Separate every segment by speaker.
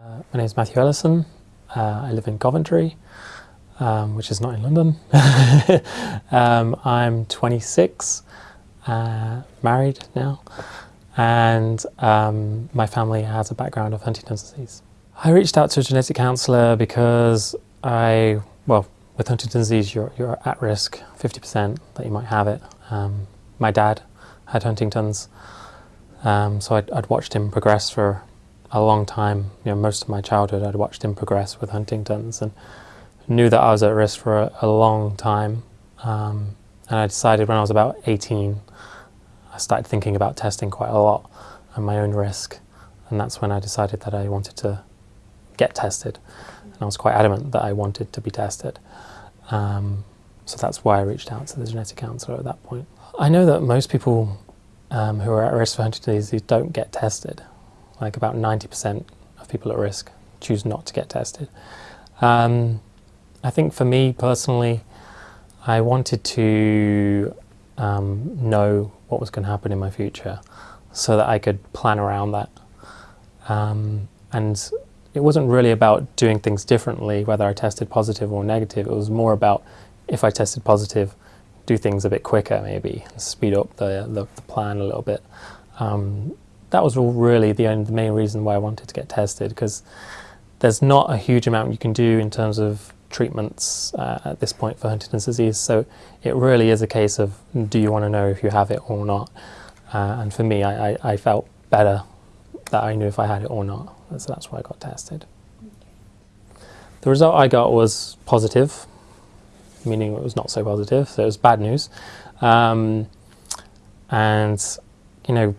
Speaker 1: Uh, my name is Matthew Ellison. Uh, I live in Coventry, um, which is not in London. um, I'm 26, uh, married now, and um, my family has a background of Huntington's disease. I reached out to a genetic counsellor because I, well, with Huntington's disease, you're, you're at risk 50% that you might have it. Um, my dad had Huntington's, um, so I'd, I'd watched him progress for a long time, you know, most of my childhood I'd watched him progress with Huntington's and knew that I was at risk for a, a long time. Um, and I decided when I was about 18, I started thinking about testing quite a lot and my own risk. And that's when I decided that I wanted to get tested. And I was quite adamant that I wanted to be tested. Um, so that's why I reached out to the genetic counsellor at that point. I know that most people um, who are at risk for Huntington's disease don't get tested like about 90% of people at risk choose not to get tested. Um, I think for me personally, I wanted to um, know what was going to happen in my future so that I could plan around that. Um, and it wasn't really about doing things differently, whether I tested positive or negative. It was more about if I tested positive, do things a bit quicker maybe, speed up the, the, the plan a little bit. Um, that was really the, only, the main reason why I wanted to get tested because there's not a huge amount you can do in terms of treatments uh, at this point for Huntington's disease. So it really is a case of do you want to know if you have it or not? Uh, and for me, I, I, I, felt better that I knew if I had it or not. So that's why I got tested. The result I got was positive, meaning it was not so positive, so it was bad news. Um, and, you know,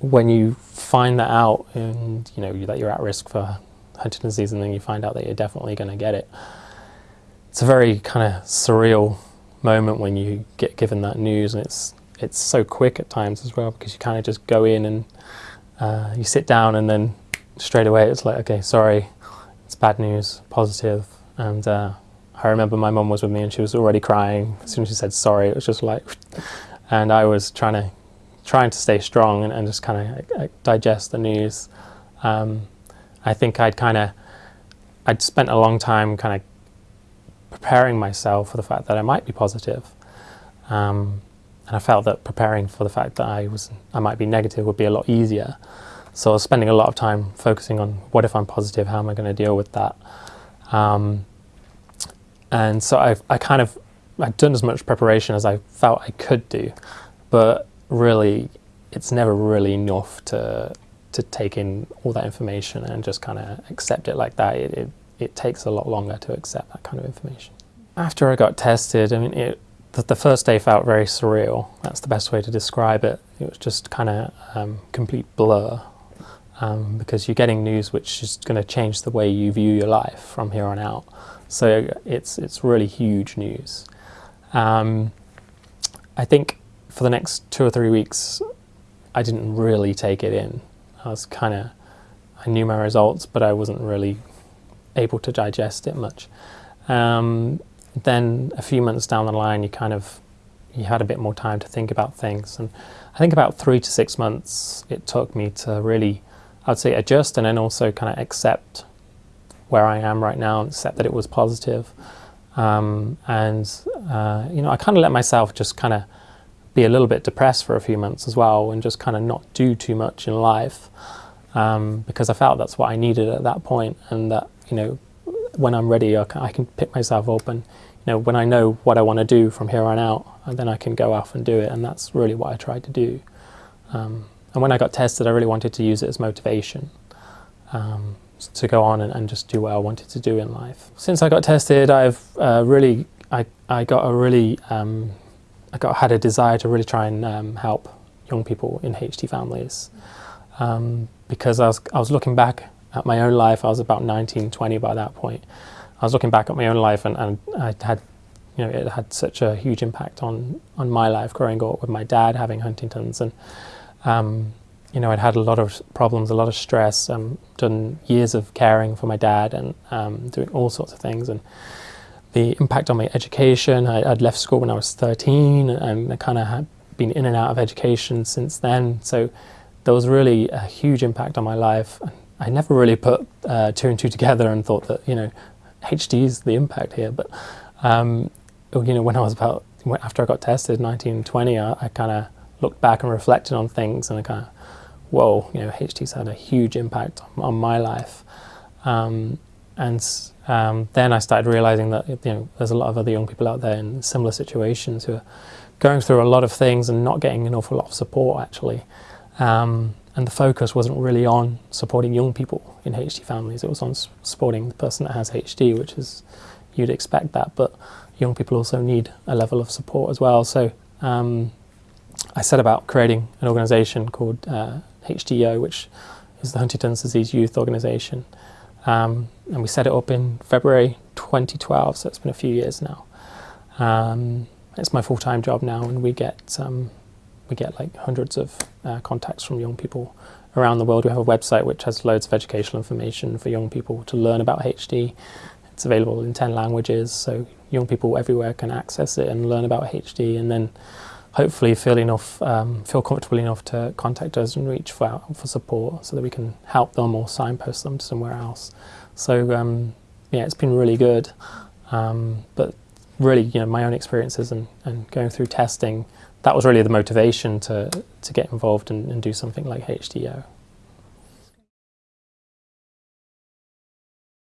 Speaker 1: when you find that out and you know that you're at risk for Huntington's disease and then you find out that you're definitely going to get it, it's a very kind of surreal moment when you get given that news and it's it's so quick at times as well because you kind of just go in and uh, you sit down and then straight away it's like okay sorry it's bad news positive. And uh, I remember my mum was with me and she was already crying. As soon as she said sorry it was just like and I was trying to trying to stay strong and, and just kind of digest the news. Um, I think I'd kind of, I'd spent a long time kind of preparing myself for the fact that I might be positive. Um, and I felt that preparing for the fact that I was, I might be negative would be a lot easier. So I was spending a lot of time focusing on what if I'm positive, how am I going to deal with that? Um, and so I, I kind of, I'd done as much preparation as I felt I could do, but really, it's never really enough to to take in all that information and just kind of accept it like that. It, it, it takes a lot longer to accept that kind of information. After I got tested, I mean, it, the, the first day felt very surreal. That's the best way to describe it. It was just kind of um, complete blur um, because you're getting news which is going to change the way you view your life from here on out. So it's, it's really huge news. Um, I think for the next two or three weeks, I didn't really take it in. I was kind of, I knew my results, but I wasn't really able to digest it much. Um, then a few months down the line, you kind of, you had a bit more time to think about things. And I think about three to six months it took me to really, I would say adjust and then also kind of accept where I am right now and accept that it was positive. Um, and, uh, you know, I kind of let myself just kind of be a little bit depressed for a few months as well and just kind of not do too much in life um, because I felt that's what I needed at that point and that, you know, when I'm ready, I can, I can pick myself up and, you know, when I know what I want to do from here on out, then I can go off and do it. And that's really what I tried to do. Um, and when I got tested, I really wanted to use it as motivation um, to go on and, and, just do what I wanted to do in life. Since I got tested, I've uh, really, I, I got a really um, I got, had a desire to really try and um, help young people in HD families um, because I was, I was looking back at my own life. I was about 19, 20 by that point. I was looking back at my own life and, and I had, you know, it had such a huge impact on, on my life growing up with my dad having Huntington's and, um, you know, I'd had a lot of problems, a lot of stress, um, done years of caring for my dad and um, doing all sorts of things. and the impact on my education. I, would left school when I was 13 and I kind of had been in and out of education since then. So there was really a huge impact on my life. I never really put uh, two and two together and thought that you know HD is the impact here. But um, you know, when I was about after I got tested, 1920, I, I kind of looked back and reflected on things, and I kind of, whoa, you know, HD's had a huge impact on, on my life. Um, and um, then I started realizing that you know there's a lot of other young people out there in similar situations who are going through a lot of things and not getting an awful lot of support actually. Um, and the focus wasn't really on supporting young people in HD families. It was on supporting the person that has HD, which is you'd expect that, but young people also need a level of support as well. So um, I set about creating an organisation called uh, HDYO, which is the Huntington's Disease Youth Organisation, um, and we set it up in February 2012. So it's been a few years now. Um, it's my full-time job now, and we get um, we get like hundreds of uh, contacts from young people around the world. We have a website which has loads of educational information for young people to learn about HD. It's available in 10 languages, so young people everywhere can access it and learn about HD and then hopefully feel enough, um, feel comfortable enough to contact us and reach for, for support so that we can help them or signpost them to somewhere else. So um, yeah, it's been really good. Um, but really, you know, my own experiences and, and going through testing that was really the motivation to, to get involved and, and do something like HDYO.